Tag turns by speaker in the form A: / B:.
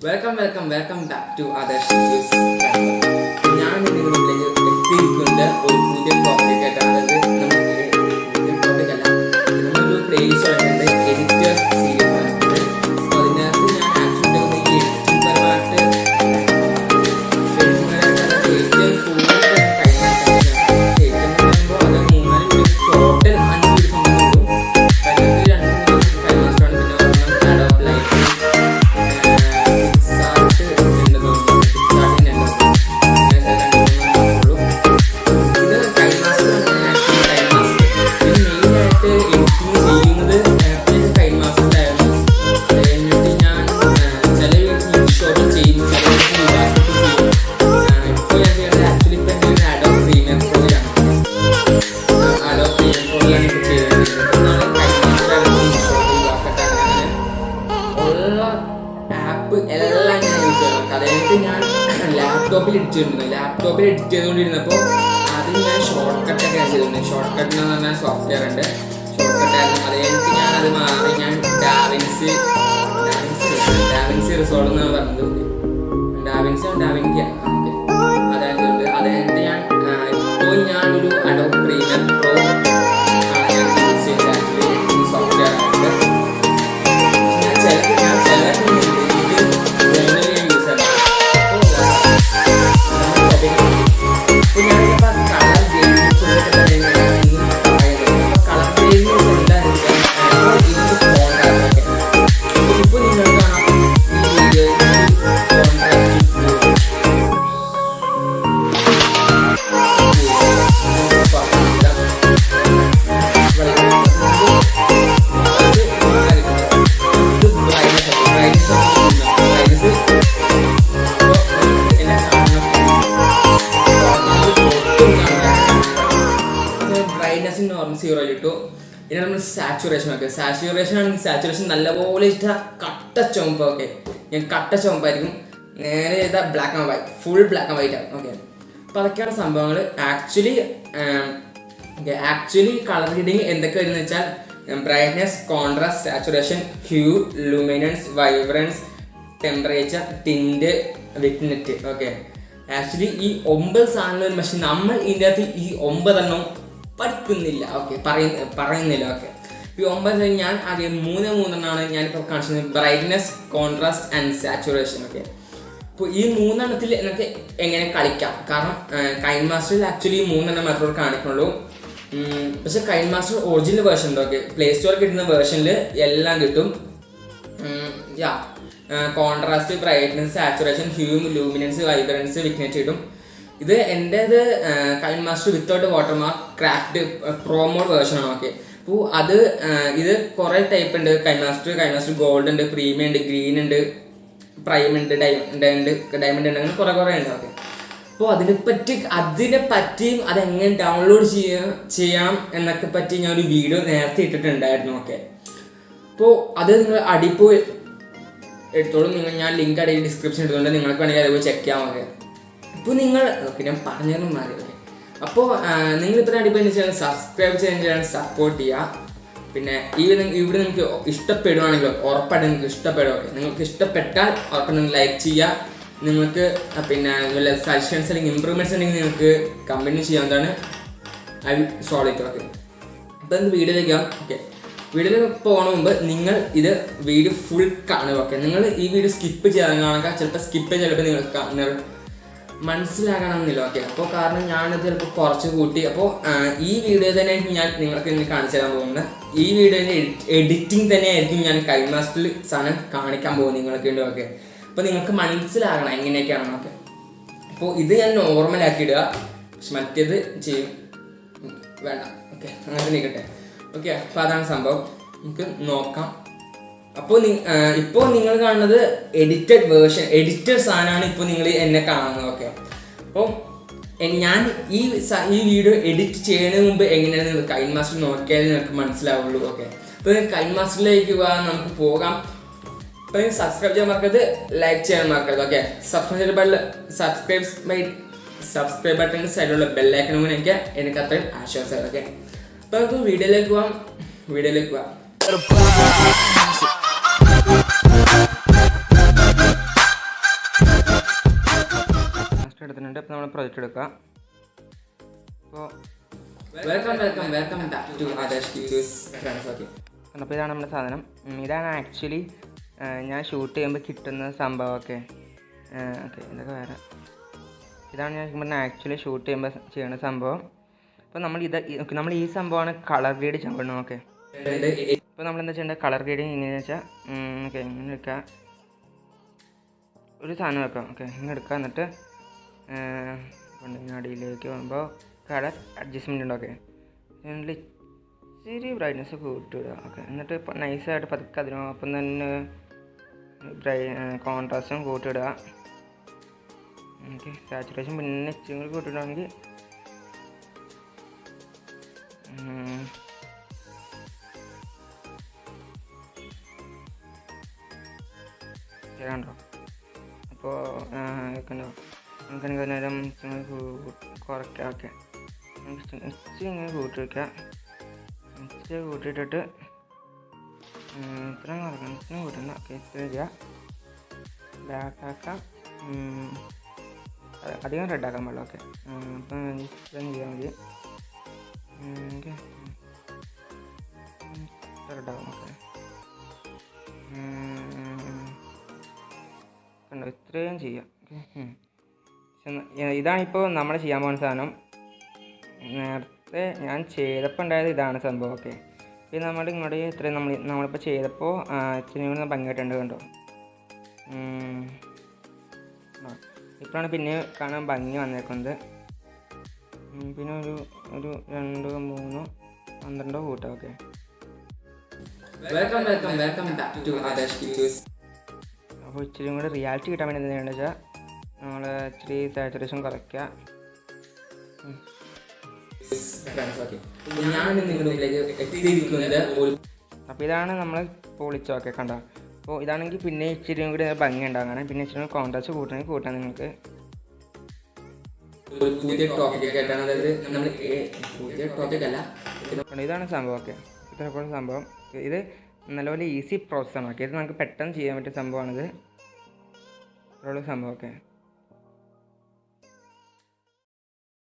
A: Welcome welcome welcome back to Adarsh ഞാൻ നിങ്ങളുടെ മുമ്പിലേക്ക് എത്തിയിരിക്കുന്നത് ഒരു പുതിയ ടോപ്പിക് ആയിട്ടാണ്. ലാപ്ടോപ്പിൽ എഡിറ്റ് ചെയ്തിരുന്നു ലാപ്ടോപ്പിൽ എഡിറ്റ് ചെയ്തുകൊണ്ടിരുന്നപ്പോൾ അതിൽ ഞാൻ ഷോർട്ട് കട്ടൊക്കെ ചെയ്തിരുന്നു ഷോർട്ട് കട്ട് പറഞ്ഞാൽ സോഫ്റ്റ്വെയർ ഉണ്ട്. ഷോർട്ട് കട്ടായിരുന്നു അത് കഴിഞ്ഞിട്ട് ഞാൻ അത് ബ്രൈറ്റ്നസ് നോർമൽ സീറോ ഇട്ടു. ഇനി നമ്മൾ സാച്ചുറേഷൻ ഒക്കെ. സാച്ചുറേഷൻ ആണെങ്കിൽ സാച്ചുറേഷൻ നല്ലപോലെ ഇട്ട കട്ട ചുമപ്പ് ഓക്കെ ഞാൻ കട്ട ചുമപ്പായിരിക്കും നേരെ ചെയ്താൽ black and white full black and white ആണ് ഓക്കെ അപ്പോൾ അതൊക്കെയാണ് സംഭവങ്ങൾ actually okay actually colour reading എന്തൊക്കെ വരുന്നത് വെച്ചാൽ brightness contrast saturation hue luminance vibrance temperature tint vignette okay actually ഈ ഒമ്പത് സാധനങ്ങൾ പക്ഷെ നമ്മൾ ഇതിന്റെ അകത്ത് ഈ ഒമ്പതെണ്ണം പഠിക്കുന്നില്ല. ഓക്കെ പറയുന്ന പറയുന്നില്ല. ഓക്കെ ഈ ഒമ്പത് ഞാൻ ആദ്യം മൂന്ന് മൂന്നെണ്ണമാണ് ഞാനിപ്പോൾ കാണിച്ചത്. Brightness contrast and saturation okay അപ്പോൾ ഈ മൂന്നെണ്ണത്തിൽ എനിക്ക് എങ്ങനെ കളിക്കാം? കാരണം കൈൻ മാസ്റ്ററിൽ ആക്ച്വലി മൂന്നെണ്ണം മാത്രമേ കാണിക്കുള്ളൂ പക്ഷേ KineMaster original version okay play സ്റ്റോറിൽ കിട്ടുന്ന വേർഷനിൽ എല്ലാം കിട്ടും. Yeah contrast brightness saturation hue luminance vibrance vignette കിട്ടും ഇത് എന്റേത് KineMaster without watermark craft pro mod version ആണ് ഓക്കെ അപ്പോൾ അത് ഇത് കുറേ ടൈപ്പ് ഉണ്ട്. KineMaster KineMaster gold ഉണ്ട് പ്രീമിയം ഉണ്ട് ഗ്രീൻ ഉണ്ട് പ്രൈം ഉണ്ട് ഡയമണ്ട് ഡയമണ്ട് ഉണ്ട് അങ്ങനെ കുറേ കുറേ ഉണ്ട് ഓക്കെ അപ്പോൾ അതിനെ പറ്റി അതിനെ പറ്റിയും അതെങ്ങനെ ഡൗൺലോഡ് ചെയ്യാം ചെയ്യാം എന്നൊക്കെ പറ്റി ഞാൻ ഒരു വീഡിയോ നേരത്തെ ഇട്ടിട്ടുണ്ടായിരുന്നു ഓക്കെ അപ്പോൾ അത് നിങ്ങൾ അടിപ്പോയി എടുത്തോളും നിങ്ങൾ ഞാൻ ലിങ്ക് അടിയിൽ ഡിസ്ക്രിപ്ഷൻ എടുത്തുകൊണ്ട് നിങ്ങൾക്ക് വേണമെങ്കിൽ അതുപോലെ ചെക്ക് ചെയ്യാൻ മതി ഇപ്പോൾ നിങ്ങൾ ഓക്കെ ഞാൻ പറഞ്ഞതും മാറി ഓക്കെ. അപ്പോൾ നിങ്ങൾ ഇത്ര അടിപൊളി ചെയ്യാൻ സബ്സ്ക്രൈബ് ചെയ്യാൻ ചെയ്യാൻ സപ്പോർട്ട് ചെയ്യുക. പിന്നെ ഈ ഇവിടെ നിങ്ങൾക്ക് ഇഷ്ടപ്പെടുവാണെങ്കിൽ ഉറപ്പായിട്ട് നിങ്ങൾക്ക് ഇഷ്ടപ്പെടും ഓക്കെ. നിങ്ങൾക്ക് ഇഷ്ടപ്പെട്ടാൽ ഉറപ്പായിട്ട് നിങ്ങൾ ലൈക്ക് ചെയ്യുക. നിങ്ങൾക്ക് പിന്നെ നല്ല സജഷൻസ് അല്ലെങ്കിൽ ഇമ്പ്രൂവ്മെന്റ്സ് ഉണ്ടെങ്കിൽ നിങ്ങൾക്ക് കമ്പനി ചെയ്യാവുന്നതാണ്. I solve it okay. അപ്പോൾ ഇത് വീഡിയോയിലേക്ക് ഓക്കെ. വീഡിയോയിലേക്ക് പോകണ മുമ്പ് നിങ്ങൾ ഇത് വീഡിയോ ഫുൾ കാണുക ഓക്കെ. നിങ്ങൾ ഈ വീഡിയോ സ്കിപ്പ് ചെയ്യാൻ കാണുക. ചിലപ്പോൾ സ്കിപ്പ് ചിലപ്പോൾ നിങ്ങൾ മനസ്സിലാകണമെന്നില്ല. ഓക്കെ അപ്പോൾ കാരണം ഞാനത് ചിലപ്പോൾ കുറച്ച് കൂട്ടി. അപ്പോൾ ഈ വീഡിയോ തന്നെ ഞാൻ നിങ്ങൾക്ക് ഇനി കാണിച്ചു തരാൻ പോകുന്നത്. ഈ വീഡിയോ എഡിറ്റിംഗ് തന്നെയായിരിക്കും ഞാൻ കൈമാസ്റ്ററിൽ സാധനം കാണിക്കാൻ പോകുന്നത് നിങ്ങൾക്ക് വേണ്ടി ഓക്കെ അപ്പോൾ നിങ്ങൾക്ക് മനസ്സിലാകണം എങ്ങനെയൊക്കെയാണെന്നൊക്കെ അപ്പോൾ ഇത് ഞാൻ ഇടുക പക്ഷെ മറ്റേത് ചെയ്യും. വേണ്ട. ഓക്കെ അങ്ങനെ നിൽക്കട്ടെ ഓക്കെ അപ്പോൾ അതാണ് സംഭവം. നമുക്ക് നോക്കാം. അപ്പോൾ ഇപ്പോൾ നിങ്ങൾ കാണുന്നത് എഡിറ്റഡ് വേർഷൻ എഡിറ്റഡ് സാധനമാണ് ഇപ്പോൾ നിങ്ങൾ എന്നെ കാണുന്നത് ഓക്കെ അപ്പോൾ ഞാൻ ഈ ഈ വീഡിയോ എഡിറ്റ് ചെയ്യുന്നതിന് മുമ്പ് എങ്ങനെയാണ് നിങ്ങൾ കൈൻ മാസ്റ്റർ നോക്കിയാൽ നിങ്ങൾക്ക് മനസ്സിലാവുള്ളൂ ഓക്കെ അപ്പോൾ കൈൻ മാസ്റ്ററിലേക്ക് പോകാൻ നമുക്ക് പോകാം. അപ്പോൾ സബ്സ്ക്രൈബ് ചെയ്യാൻ മറക്കരുത് ലൈക്ക് ചെയ്യാൻ മറക്കരുത് okay subscribe button subscribe bye subscribe ബട്ടണിന്റെ സൈഡിലുള്ള ബെല്ലൈക്കൺ കൂടെ എനിക്ക് എനിക്ക് അത്രയും ആശ്വാസമായിരുന്നു ഓക്കെ അപ്പോൾ നമുക്ക് വീഡിയോയിലേക്ക് പോകാം വീഡിയോയിലേക്ക് പോകാം
B: നമ്മൾ പ്രൊജക്റ്റ് എടുക്കുക അപ്പോൾ
A: വെൽക്കം വെൽക്കം ബാക്ക് ടു
B: അപ്പോൾ ഇതാണ് നമ്മുടെ സാധനം. ഇതാണ് ആക്ച്വലി ഞാൻ ഷൂട്ട് ചെയ്യുമ്പോൾ കിട്ടുന്ന സംഭവമൊക്കെ. ഓക്കെ ഇതൊക്കെ വേറെ. ഇതാണ് ഞാൻ പറഞ്ഞ ആക്ച്വലി ഷൂട്ട് ചെയ്യുമ്പോൾ ചെയ്യുന്ന സംഭവം. അപ്പോൾ നമ്മൾ ഇത് നമ്മൾ ഈ സംഭവമാണ് കളർ ഗ്രേഡ് ചെയ്യണം ഓക്കെ. ഇപ്പോൾ നമ്മൾ എന്താ ചെയ്യേണ്ടത്? കളർ ഗ്രേഡിങ് എങ്ങനെയാണെന്ന് വെച്ചാൽ ഓക്കെ ഇങ്ങനെ എടുക്കുക ഒരു സാധനം വെക്കാം ഓക്കെ ഇങ്ങനെ എടുക്കുക എന്നിട്ട് കൊണ്ടിങ്ങനെ വരുമ്പോൾ കളർ അഡ്ജസ്റ്റ്മെന്റ് ഉണ്ട് ഓക്കെ എന്നിട്ട് ഇച്ചിരി ബ്രൈറ്റ്നസ് കൂട്ടിവിടുക ഓക്കെ. എന്നിട്ട് നൈസായിട്ട് പതുക്കെ അതിനൊപ്പം തന്നെ ബ്രൈ കോൺട്രാസ്റ്റും കൂട്ടിയിടുക ഓക്കെ. സാച്ചുറേഷൻ പിന്നെ ഇച്ചിരി കൂടി കൂട്ടിയിടുകയാണെങ്കിൽ. കണ്ടോ? അപ്പോൾ കണ്ടോ? നമുക്കാണെങ്കിൽ നേരം ഇച്ചിരി കൂ- കുറയ്ക്കാം ഓക്കെ ഇച്ചിരി ഇങ്ങനെ കൂട്ടി വയ്ക്കുക ഇച്ചിരി കൂട്ടിയിട്ടിട്ട് ഇത്രയും കുറയ്ക്കണം ഇത്രയും കൂട്ടണ്ട. ഓക്കെ ഇത്രയും ചെയ്യുക ബ്ലാക്ക് ആക്കാം. അധികം റെഡ് ആക്കാൻ പാടില്ല. ഓക്കെ അപ്പം ഇത്രയും ചെയ്യാൻ മതി. ഓക്കെ റെഡ് ആകും ഓക്കെ ഇത്രയും ചെയ്യാം. ഓക്കെ ഇതാണിപ്പോൾ നമ്മൾ ചെയ്യാൻ പോകുന്ന സാധനം. നേരത്തെ ഞാൻ ചെയ്തപ്പോൾ ഉണ്ടായത് ഇതാണ് സംഭവം ഓക്കെ ഇത് നമ്മൾ ഇങ്ങോട്ട് ഇത്രയും നമ്മൾ നമ്മളിപ്പോൾ ചെയ്തപ്പോൾ ഇത്രയും കൂടി ഭംഗിയായിട്ടുണ്ട് കണ്ടോ? ഇപ്പോഴാണ് പിന്നെ കാണാൻ ഭംഗി വന്നേക്കുന്നത്. പിന്നെ ഒരു ഒരു രണ്ടോ മൂന്നോ പന്ത്രണ്ടോ കൂട്ടോ ഓക്കെ അപ്പോൾ ഇച്ചിരി കൂടെ റിയാലിറ്റി കിട്ടാൻ വേണ്ടി എന്താ ചെയ്യേണ്ടത് വെച്ചാൽ നമ്മൾ ഇച്ചിരി സാച്ചുറേഷൻ കുറയ്ക്കുക.
A: ഓക്കെ
B: അപ്പോൾ ഇതാണ് നമ്മൾ പൊളിച്ചൊക്കെ കണ്ട? അപ്പോൾ ഇതാണെങ്കിൽ പിന്നെ ഇച്ചിരി കൂടി ഭംഗി ഉണ്ടാകാൻ പിന്നെ ഇച്ചിരി കോൺട്രാസ്റ്റ് കൂട്ടണമെങ്കിൽ കൂട്ടാൻ നിങ്ങൾക്ക്.
A: നമ്മൾ അല്ല
B: ഇതാണ് സംഭവം ഓക്കെ. പോലെ സംഭവം. ഇത് നല്ലപോലെ ഈസി പ്രോസസ്സാണ് ഓക്കെ. ഇത് നമുക്ക് പെട്ടെന്ന് ചെയ്യാൻ പറ്റിയ സംഭവമാണിത്. ഇത്രയുള്ള സംഭവം ഓക്കെ.